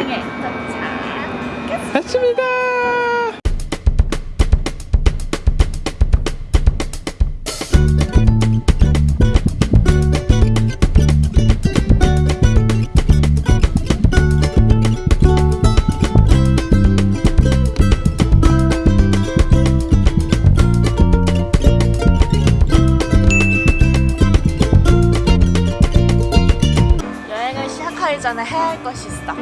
등에 도착. 했습니다. 시작하기 전에 해야 할 것이 있어.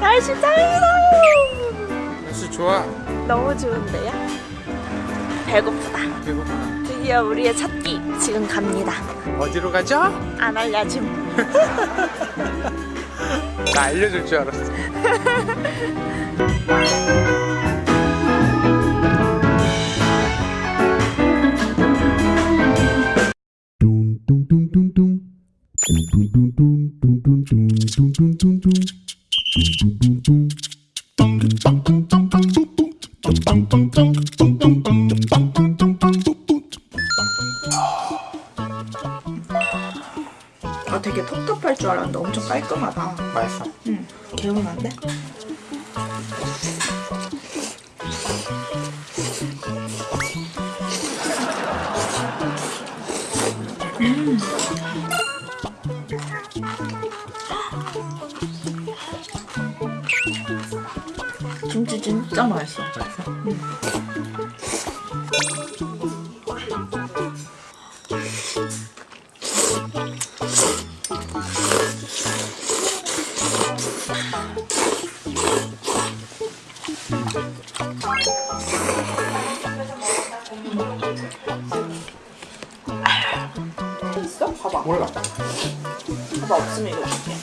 날씨 짱이다. 날씨 좋아. 너무 좋은데요? 배고프다. 배고파. 드디어 우리의 첫끼 지금 갑니다. 어디로 가죠? 안 알려줌. 나 알려줄 줄 알았어. 아 되게 텁텁할 줄 알았는데 엄청 깔끔하다. 맛있어. 응. 개운한데? 김 진짜 맛있어. 있어? 봐봐. 몰라. 봐봐 없으면 이거 줄게.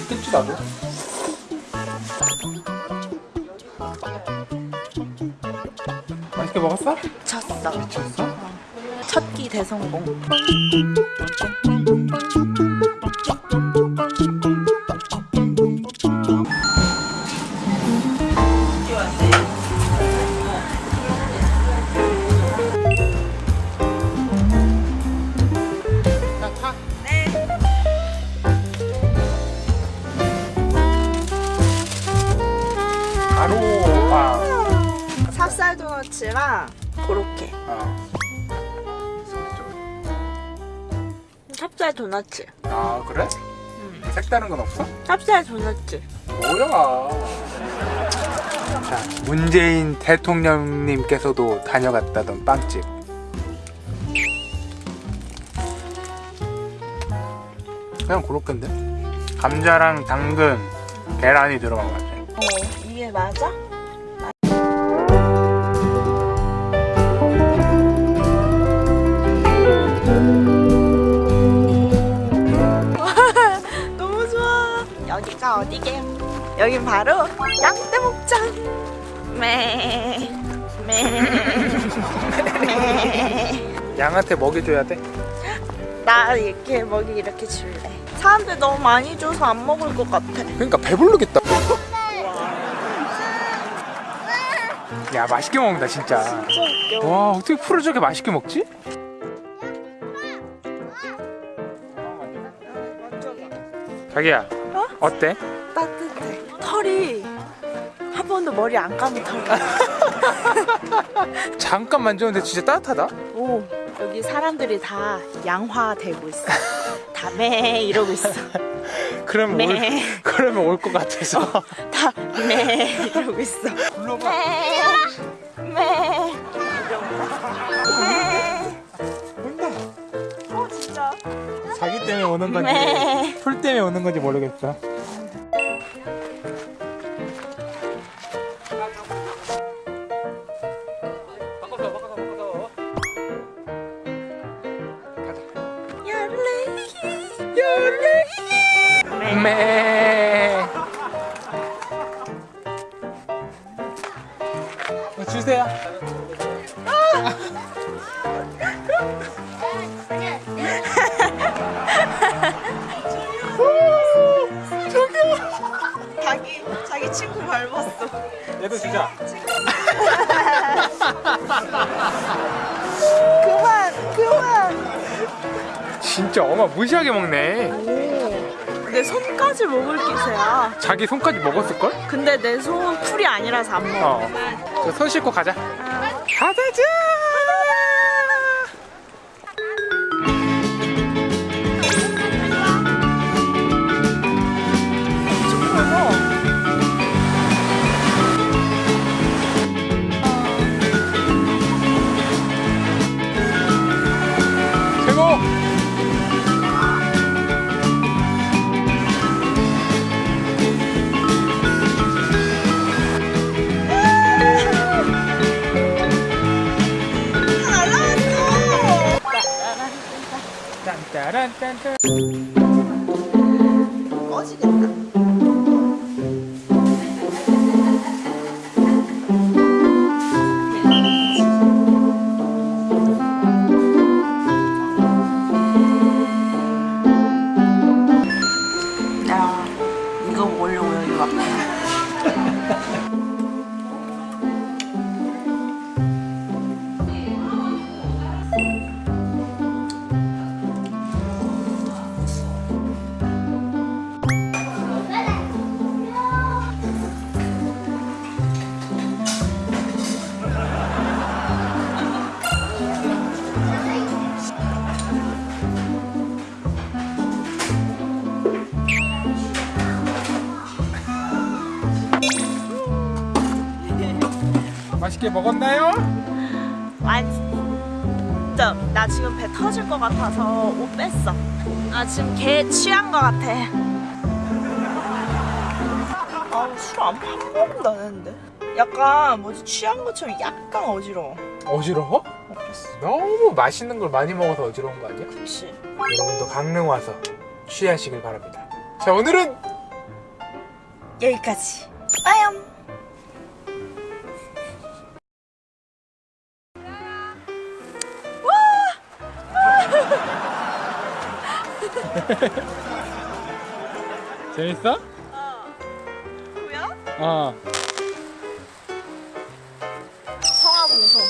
있겠지 나도. 맛있게 먹었어? 미쳤어. 미쳤어? 첫 끼 대성공. 찹쌀 도너츠. 아 그래? 색다른 건 없어? 찹쌀 도너츠. 뭐야? 자, 문재인 대통령님께서도 다녀갔다던 빵집. 그냥 그렇겠는데? 감자랑 당근, 계란이 들어간 것 같아. 어, 이게 맞아? 여긴 바로 양떼 목장. 매. 매. 양한테 먹여줘야 돼? 나 이렇게 먹이 이렇게 줄래. 사람들 너무 많이 줘서 안 먹을 것 같아. 그러니까 배부르겠다. 야 맛있게 먹는다 진짜. 진짜. 와 어떻게 풀을 저렇게 맛있게 먹지? 자기야 어? 어때? 머리 안 감은 털. 잠깐 만졌는데 진짜 따뜻하다. 오 여기 사람들이 다 양화되고 있어. 다매 이러고 있어. 그러면 네. 올 그러면 올 것 같아서. 다매 이러고 있어. 불러봐. 매. 매. 온다. 어 진짜. 자기 때문에 오는 건지 매. 풀 때문에 오는 건지 모르겠어. 열레. 매. 어, 주세요. 자기 자기 친구 밟았어. 얘도 주자. 그만 그만. 진짜 어마무시하게 먹네 오. 내 손까지 먹을 기세야. 자기 손까지 먹었을걸? 근데 내 손 풀이 아니라서 안 먹어. 어. 손 씻고 가자. 가자자. 짠짜란짠짠. 꺼지겠다. 맛있게 먹었나요? 아 진짜 나 지금 배 터질 것 같아서 옷 뺐어. 나 지금 개 취한 것 같아. 아술안 먹는다는데. 약간 뭐지 취한 것처럼 약간 어지러워. 어지러워? 너무 맛있는 걸 많이 먹어서 어지러운 거 아니야? 혹시 여러분도 강릉 와서 취하시길 바랍니다. 자 오늘은 여기까지. 빠염. 재밌어? 어. 뭐야? 어. 성악 웃음.